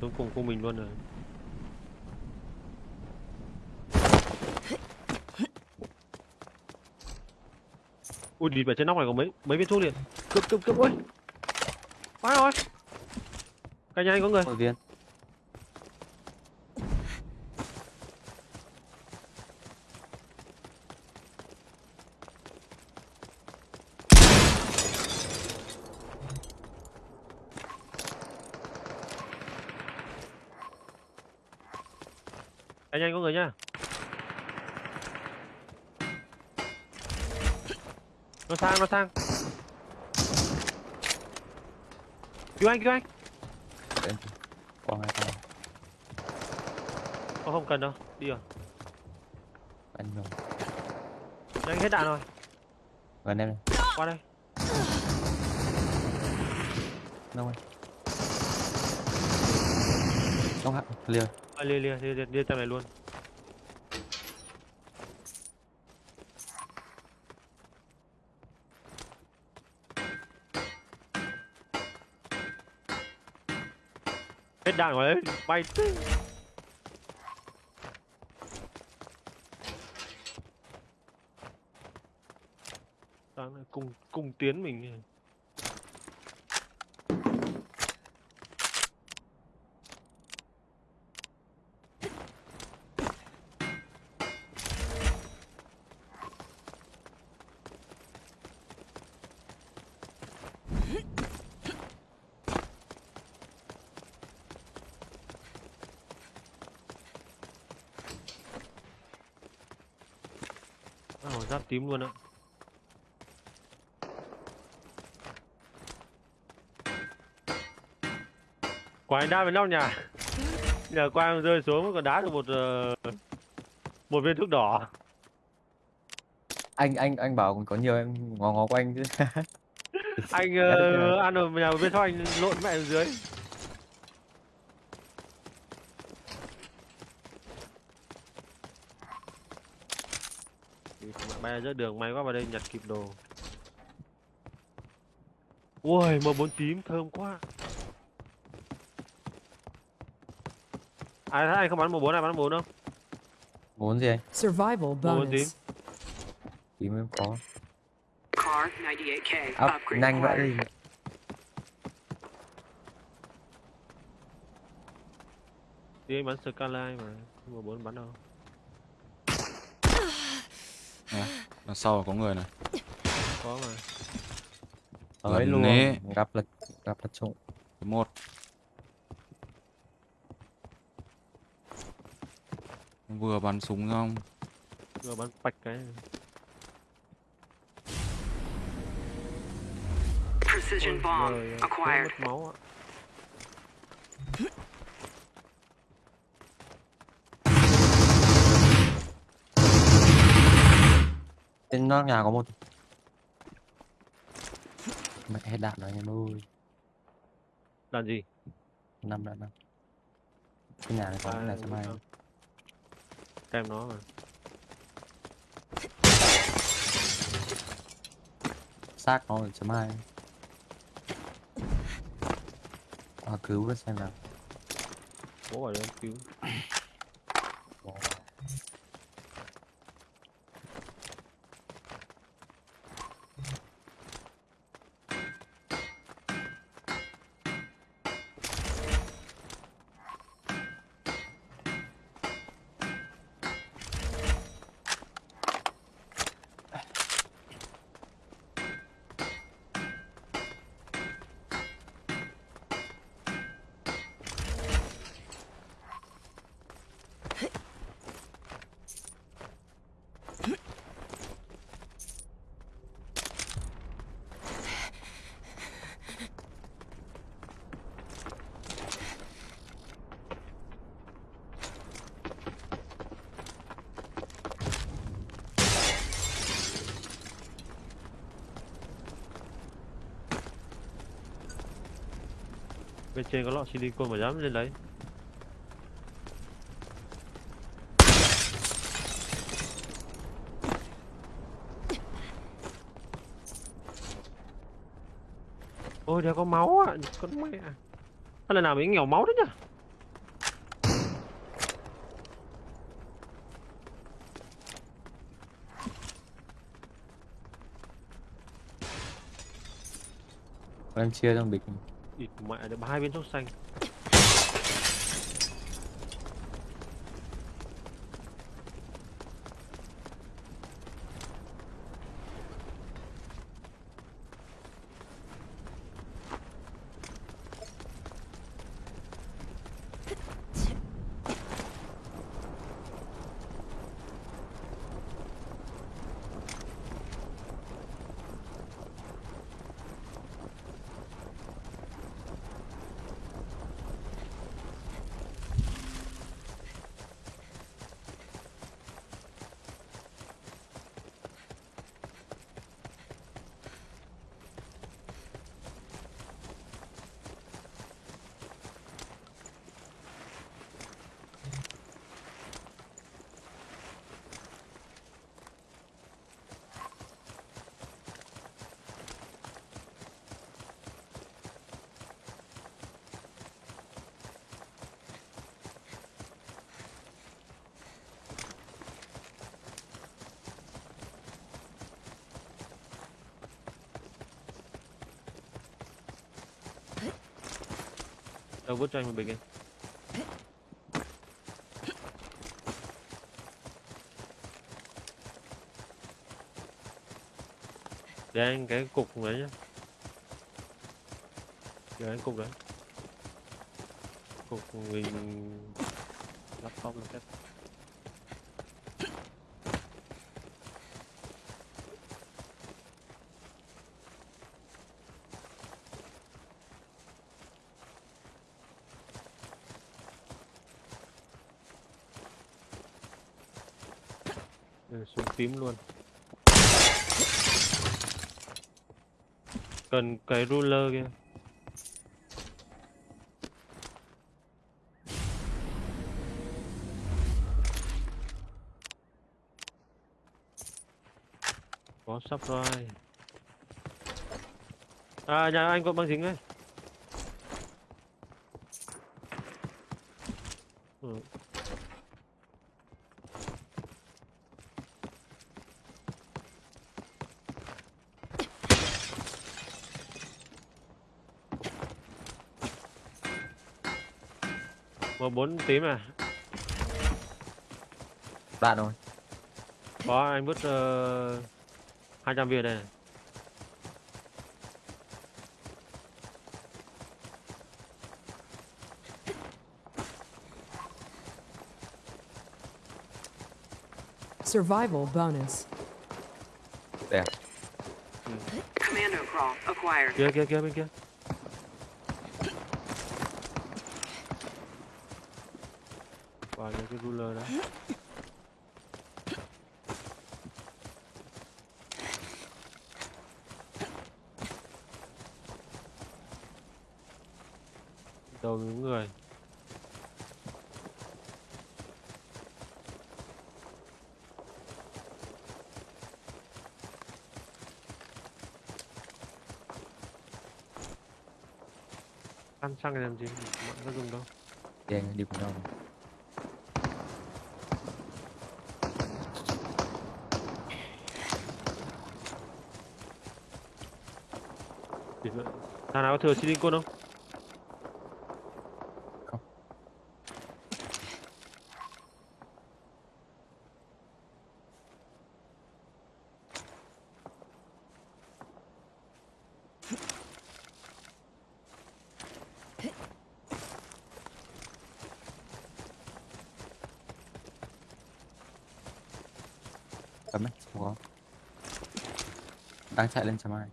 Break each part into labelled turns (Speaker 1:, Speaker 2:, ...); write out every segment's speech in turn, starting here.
Speaker 1: xuống cùng cùng mình luôn rồi. Ui địt ở trên nóc này có mấy mấy viên thuốc liền. Cướp cướp cướp, ui. Quá rồi. Cái nhà anh có người?
Speaker 2: Một viên.
Speaker 1: Anh có người nhá nó sang nó sang. Cứu anh cứu anh.
Speaker 2: Đến. qua hai con
Speaker 1: Ô, không cần đâu đi rồi.
Speaker 2: Anh rồi
Speaker 1: anh hết đạn rồi.
Speaker 2: Gần em này.
Speaker 1: Qua đây.
Speaker 2: Đâu rồi không hẳn liều
Speaker 1: à, lia lia lia lia tầm này luôn hết đạn rồi đấy bay tứ. Đang cùng cùng tiến mình giáp tím luôn ạ. Anh đá với nóc nhà. Nhờ quang rơi xuống còn đá được một ờ, một viên thuốc đỏ.
Speaker 2: Anh anh anh bảo còn có nhiều em ngó ngó quanh chứ.
Speaker 1: Anh
Speaker 2: rồi.
Speaker 1: ăn ở nhà bên sau anh lộn mẹ ở dưới bay ra giữa đường may quá vào đây nhặt kịp đồ. Ui m bốn tím thơm quá. Ai thấy anh không bắn m bốn ai bắn m bốn không?
Speaker 2: Muốn gì anh?
Speaker 3: Survival
Speaker 1: bốn
Speaker 3: bonus.
Speaker 2: tím. Em có.
Speaker 4: Car 98K.
Speaker 2: ốc
Speaker 4: Upgrade
Speaker 2: nhanh vậy đi.
Speaker 1: Đi anh bắn skyline mà m bốn bắn đâu
Speaker 5: đằng sau có người này.
Speaker 1: Có mà
Speaker 2: tới luôn
Speaker 5: nế.
Speaker 2: gặp là gặp là trộm
Speaker 5: một. Vừa bắn súng xong.
Speaker 1: Rồi bắn bạch cái
Speaker 4: Precision
Speaker 1: Ôi
Speaker 4: bomb acquired.
Speaker 1: mất máu ạ
Speaker 2: trên nóc nhà có một mẹ hết đạn rồi em ơi.
Speaker 1: Đàn gì?
Speaker 2: Năm đạn năm. Cái nhà này có cái máy
Speaker 1: à, Kèm nó mà.
Speaker 2: Xác nó ở chấm hai. À, cứu nó xem nào.
Speaker 1: Bố bảo em cứu Bên trên có lọ silicon mà dám lên đấy Ôi đéo có máu ạ, à. con mẹ à. Hay là nào mới nghèo máu đấy nhỉ
Speaker 2: Em chia trong bịch
Speaker 1: ịt mẹ được hai viên thuốc xanh. Đâu vứt cho anh một bình đi để anh cái cục đấy nhá. Để anh cục đấy. Cục mình laptop lên phép Ừ, súng tím luôn. Cần cái ruler kia. Có sắp rồi à nhà anh có băng dính đấy. Ừ. một bốn tím à
Speaker 2: đạn rồi
Speaker 1: có anh vứt uh, 200 viên đây này.
Speaker 3: Survival bonus.
Speaker 2: đẹp
Speaker 4: Commando crawl acquired.
Speaker 1: kia kia kia bên kia vào những cái ruler đó. Đầu những người. Ăn xăng làm gì? Mạng có dùng đâu.
Speaker 2: Đen đi cùng nhau.
Speaker 1: Thì thằng nào có thừa silicon không?
Speaker 2: Không. Cấm đấy, không có. Đang chạy lên chấm ai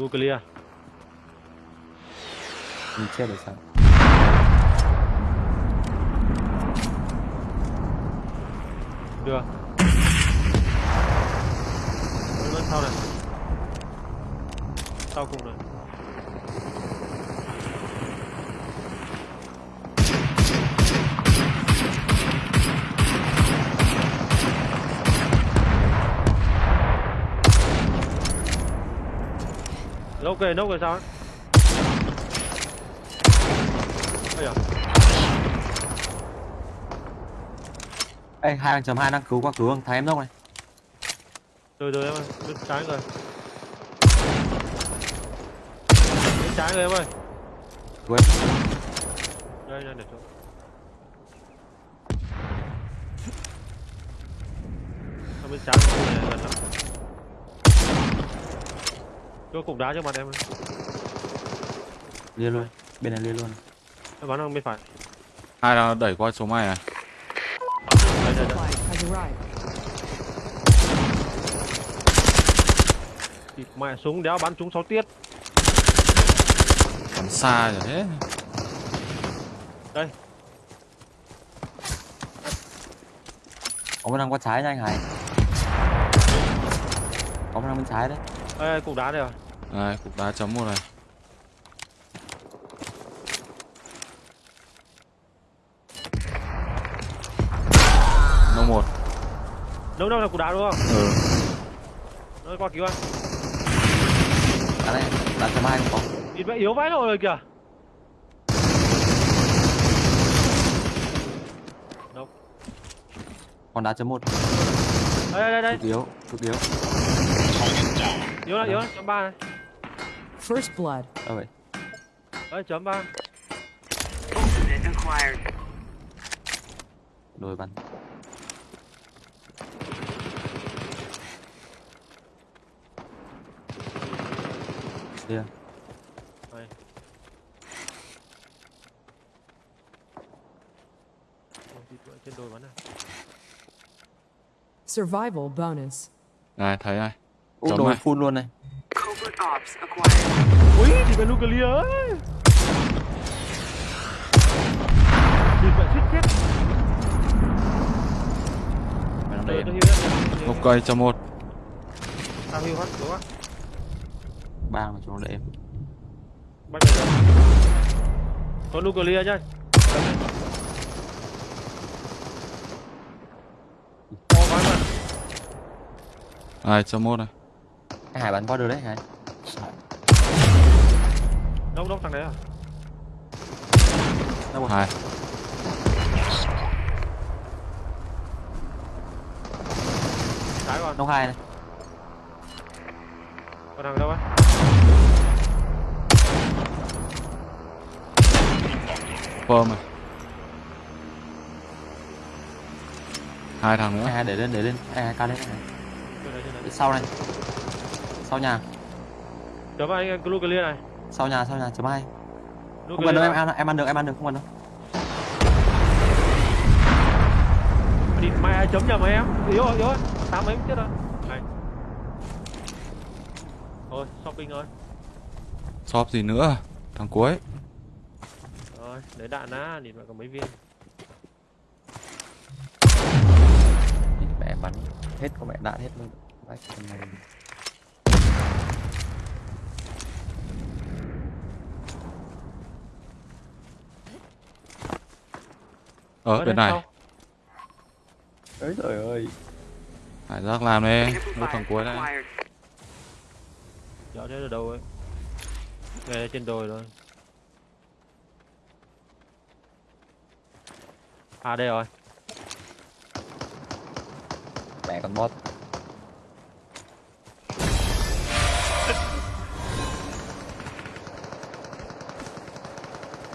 Speaker 1: nuclear
Speaker 2: Mình chết rồi sao
Speaker 1: Được. về nốc rồi sao ấy? Ây
Speaker 2: Ê, hai thằng chấm hai đang cứu qua cứu thằng em nốc này.
Speaker 1: Từ từ em ơi, đứt trái rồi. Đứt trái rồi em ơi.
Speaker 2: Cứu em.
Speaker 1: Đây, đây, để chỗ. Không biết trái rồi, gần lắm. Cho cục đá cho mặt em.
Speaker 2: Lia luôn. Bên này lia luôn.
Speaker 1: Em bắn sang bên phải.
Speaker 5: Hai là đẩy qua số mày à?
Speaker 1: Đây đây đây. Mẹ súng đéo bắn trúng 6 tiết.
Speaker 5: Bắn xa rồi thế.
Speaker 2: Có một thằng qua trái nha anh Hải. Một thằng bên trái đấy.
Speaker 1: Ê, cục đá đây rồi.
Speaker 5: Đây, cục đá chấm một này. Nó một.
Speaker 1: Đâu đâu là cục đá đúng không?
Speaker 5: Ừ.
Speaker 1: Nó qua cứu anh.
Speaker 2: Đá này, đá chấm hai không có.
Speaker 1: Nhìn mẹ yếu vãi rồi kìa.
Speaker 2: Còn đá chấm một.
Speaker 1: Đây đây đây,
Speaker 2: Cực yếu, cực yếu.
Speaker 1: Yếu là yếu là chấm ba này.
Speaker 4: First blood.
Speaker 2: Đâu vậy?
Speaker 1: Đấy chấm ba.
Speaker 4: Ultimate acquired.
Speaker 2: Đồi bắn. Lia.
Speaker 1: Trên đồi bắn này.
Speaker 4: Survival bonus.
Speaker 5: Này, thấy này.
Speaker 2: Đồi
Speaker 5: này.
Speaker 2: full luôn này.
Speaker 1: Ui, thì phải nuclear ấy. Chết.
Speaker 2: Mày đây.
Speaker 5: Một cây chấm một.
Speaker 1: Tao hiu hết, đúng không?
Speaker 2: Ba mà chúng nó để em.
Speaker 1: Bắt. Có nuclear nhá. Có mà.
Speaker 5: Này, chấm một này.
Speaker 2: Anh Hải bắn qua được đấy Hải.
Speaker 1: Đâu đâu thằng đấy à?
Speaker 2: Đâu rồi?
Speaker 5: Hai.
Speaker 1: Trái còn.
Speaker 2: Nông hai này.
Speaker 1: Còn thằng đâu á?
Speaker 5: Phơm này. Hai thằng nữa.
Speaker 2: Hải để lên, để lên. Hải cao lên. Hải. Để Sau này. Sau nhà.
Speaker 1: Chấm anh nuclear này.
Speaker 2: Sau nhà, sau nhà chấm hai. Không cần đâu em,
Speaker 1: à?
Speaker 2: em, ăn được, em ăn được, không cần đâu.
Speaker 1: Địt mẹ chấm nhầm em. Yếu rồi, yếu rồi. Tám mấy chết rồi. Này. Thôi, shopping rồi.
Speaker 5: Shop gì nữa? Thằng cuối.
Speaker 1: Rồi, lấy đạn á, nhìn mẹ có mấy viên.
Speaker 2: Mẹ bắn hết có mẹ đạn hết luôn. Đấy, con này.
Speaker 5: Ở
Speaker 1: đây
Speaker 5: bên này.
Speaker 2: Ôi trời ơi.
Speaker 5: Hải giác làm đi. Một thằng cuối đây.
Speaker 1: Dạo thế ở đâu ấy. Về trên đồi rồi. À đây rồi.
Speaker 2: Mẹ con bot.